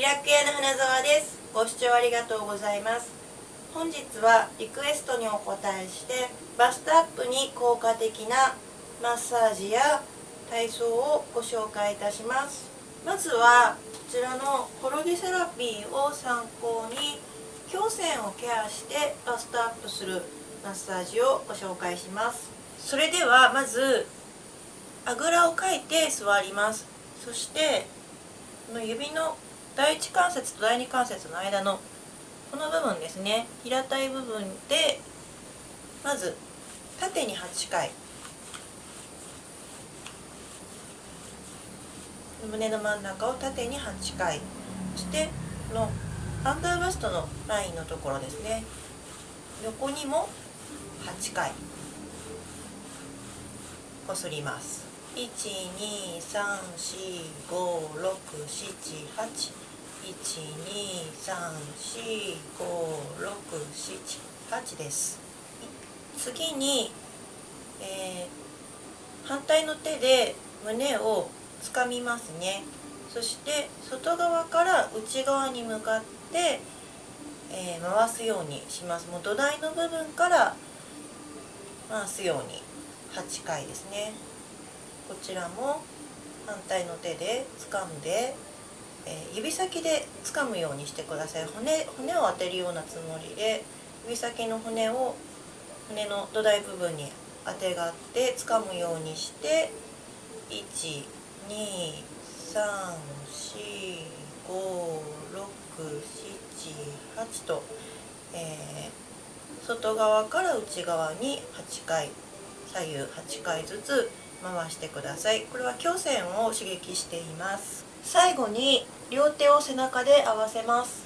リラク屋の花澤です。ご視聴ありがとうございます。本日はリクエストにお答えしてバストアップに効果的なマッサージや体操をご紹介いたします。まずはこちらのコロギセラピーを参考に胸腺をケアしてバストアップするマッサージをご紹介します。それではまずあぐらをかいて座ります。そして指の第一関節と第二関節の間のこの部分ですね。平たい部分でまず縦に8回。胸の真ん中を縦に8回。そしてこのアンダーバストのラインのところですね。横にも8回。こすります。1 2 3 4 5 6 7 8 1 2 3 4 5 6 7 8です。次に、えー、反対の手で胸をつかみますね。そして外側から内側に向かって、えー、回すようにします。もう土台の部分から回すように。8回ですね。こちらも反対の手で掴んで、え、指先で掴むようにしてください。骨骨を当てるようなつもりで指先の骨を骨の土台部分にあてがって掴むようにして1 2 3 4 5 6 7 8と、えー、外側から内側に8回左右8回ずつ回してください。これは胸腺を刺激しています。最後に両手を背中で合わせます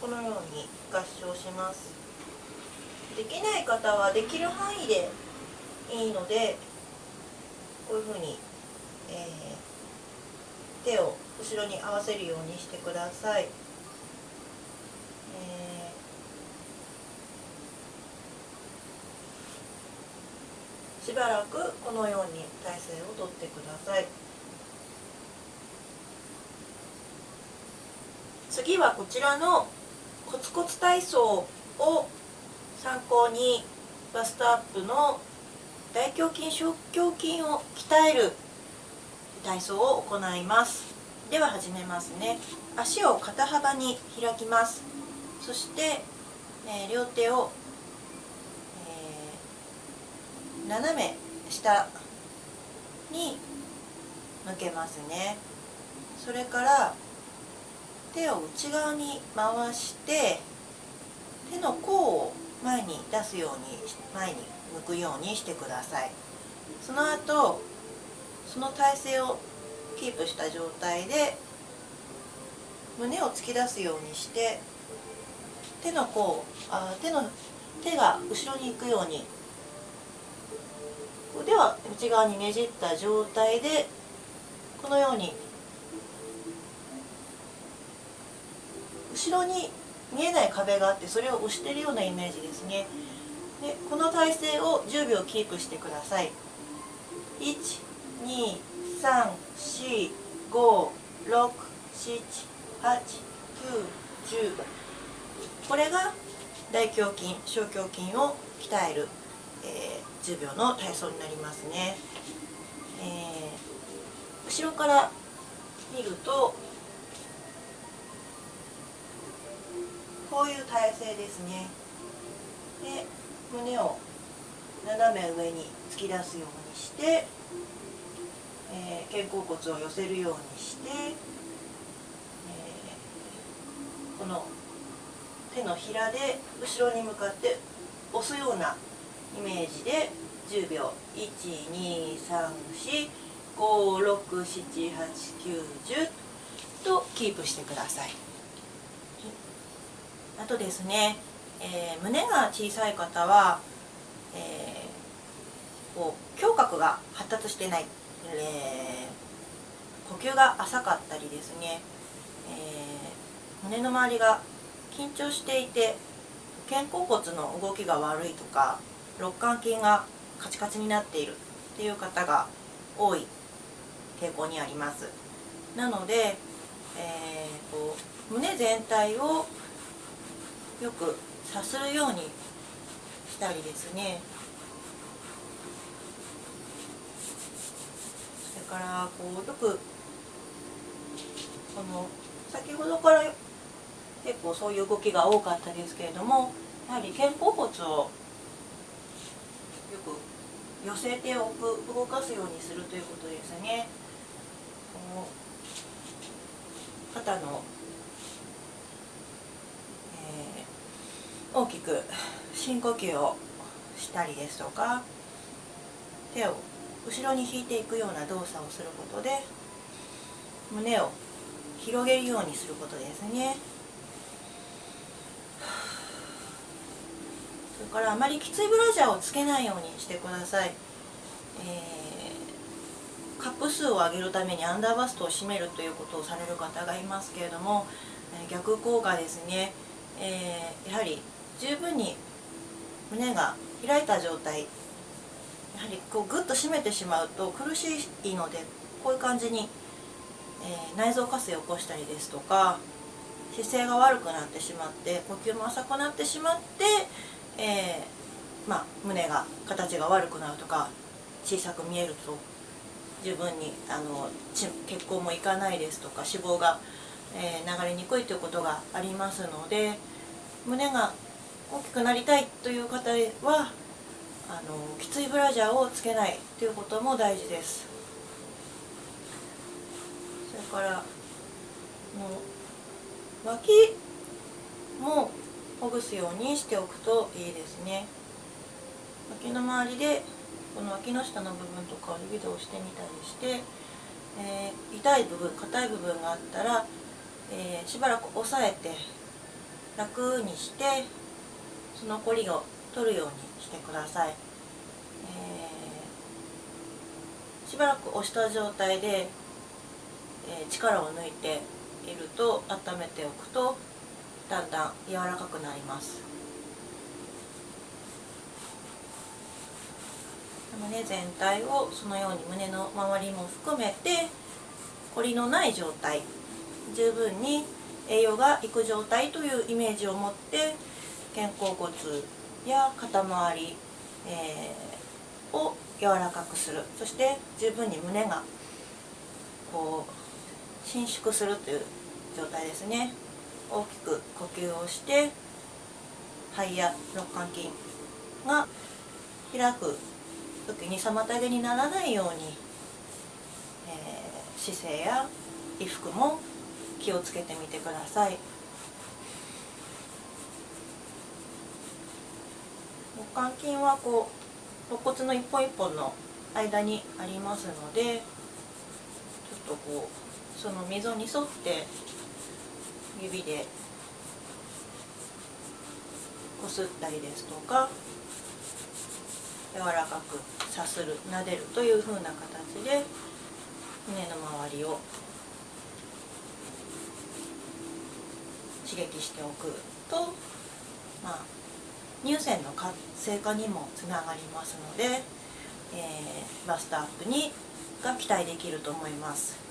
このように合掌しますできない方はできる範囲でいいのでこういうふうに、えー、手を後ろに合わせるようにしてください。えー、しばらくこのように体勢をとってください。次はこちらのコツコツ体操を参考にバストアップの大胸筋小胸筋を鍛える体操を行います。では始めますね。足を肩幅に開きます。そして、え、両手を、えー、斜め下に向けますね。それから手を内側に回して手の甲を前に出すように前に向くようにしてください。その後その体勢をキープした状態で胸を突き出すようにして手の甲あ手の手が後ろに行くように腕は内側にねじった状態でこのように後ろに見えない壁があってそれを押しているようなイメージですね。でこの体勢を10秒キープしてください。12345678910これが大胸筋小胸筋を鍛える、えー、10秒の体操になりますね、えー、後ろから見るとこういう体勢ですね。で胸を斜め上に突き出すようにして、えー、肩甲骨を寄せるようにして、えー、この手のひらで後ろに向かって押すようなイメージで10秒12345678910とキープしてください。あとですねえー、胸が小さい方は、えー、こう胸郭が発達してない、えー、呼吸が浅かったりですね、え胸の周りが緊張していて肩甲骨の動きが悪いとか肋間筋がカチカチになっているっていう方が多い傾向にあります。なので、えー、こう胸全体をよくさするようにしたりですね。それからこうよくこの先ほどから結構そういう動きが多かったですけれどもやはり肩甲骨を寄せておく動かすようにするということですね。肩の、えー、大きく深呼吸をしたりですとか手を後ろに引いていくような動作をすることで胸を広げるようにすることですね。それからあまりきついブラジャーをつけないようにしてください、えー、カップ数を上げるためにアンダーバストを締めるということをされる方がいますけれども、逆効果ですね、えー、やはり十分に胸が開いた状態やはりこうグッと締めてしまうと苦しいのでこういう感じに、えー、内臓活性を起こしたりですとか姿勢が悪くなってしまって呼吸も浅くなってしまってえー、まあ、胸が形が悪くなるとか小さく見えると十分にあの血行もいかないですとか脂肪が、えー、流れにくいということがありますので胸が大きくなりたいという方はあのきついブラジャーをつけないということも大事です。それからの脇もほぐすようにしておくといいですね。脇の周りでこの脇の下の部分とかを指で押してみたりして、えー、痛い部分硬い部分があったら、えー、しばらく押さえて楽にしてそのこりを取るようにしてください、えー、しばらく押した状態で、え力を抜いていると温めておくとだんだん柔らかくなります。胸全体をそのように胸の周りも含めて凝りのない状態十分に栄養がいく状態というイメージを持って肩甲骨や肩周り、えー、を柔らかくする。そして十分に胸がこう伸縮するという状態ですね。大きく呼吸をして肺や肋間筋が開く時に妨げにならないように、えー、姿勢や衣服も気をつけてみてください。肋間筋はこう肋骨の一本一本の間にありますのでちょっとこうその溝に沿って指でこすったりですとか柔らかくさする撫でるというふうな形で胸の周りを刺激しておくと、まあ、乳腺の活性化にもつながりますので、えー、バストアップにが期待できると思います。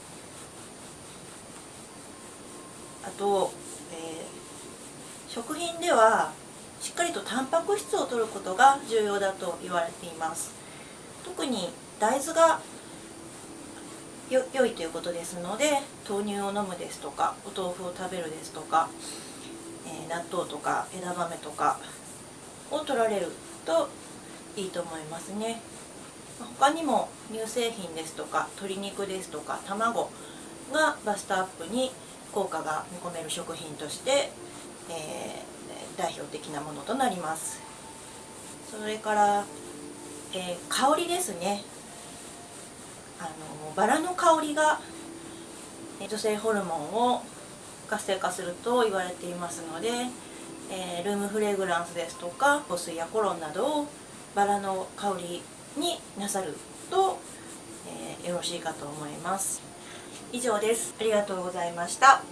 あと、えー、食品ではしっかりとタンパク質を摂ることが重要だと言われています。特に大豆がよ良いということですので豆乳を飲むですとかお豆腐を食べるですとか、えー、納豆とか枝豆とかを取られるといいと思いますね。他にも乳製品ですとか鶏肉ですとか卵がバストアップに効果が見込める食品として、えー、代表的なものとなります。それから、えー、香りですね。あのバラの香りが女性ホルモンを活性化すると言われていますので、えー、ルームフレグランスですとか香水やコロンなどをバラの香りになさると、えー、よろしいかと思います。以上です。ありがとうございました。